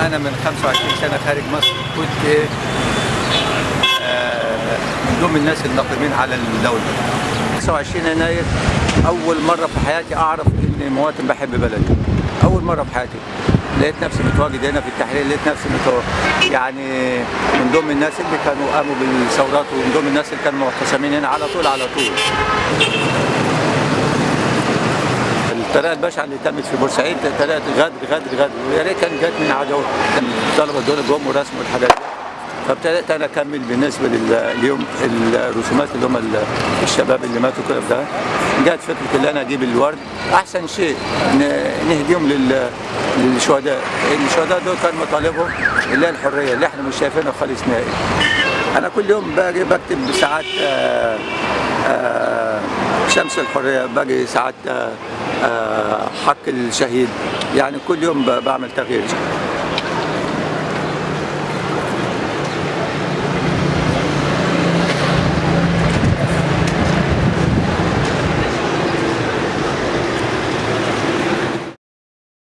أنا من 25 سنة خارج مصر كنت آه، من ضمن الناس الناقمين على الدولة. 25 يناير أول مرة في حياتي أعرف إني مواطن بحب بلدي. أول مرة في حياتي. لقيت نفسي متواجد هنا في التحرير لقيت نفسي متواجد يعني من ضمن الناس اللي كانوا قاموا بالثورات ومن ضمن الناس اللي كانوا معتصمين هنا على طول على طول. الطريقة البشعه اللي تمت في بورسعيد طريقه غدر غدر غدر ويا ريت كان جت من عدو الطلبه دول جم ورسموا الحاجات دي. فابتدات أنا أكمل بالنسبة لليوم الرسومات اللي هم ال- الشباب اللي ماتوا كده ده. جت فكرة إن أنا أجيب الورد. أحسن شيء نهديهم لل- للشهداء. الشهداء دول كان مطالبهم اللي هي الحرية اللي إحنا مش شايفينها خالص نهائي. أنا كل يوم باجي بكتب ساعات آه، آه، شمس الحرية باجي ساعات آه، حق الشهيد. يعني كل يوم بعمل تغيير.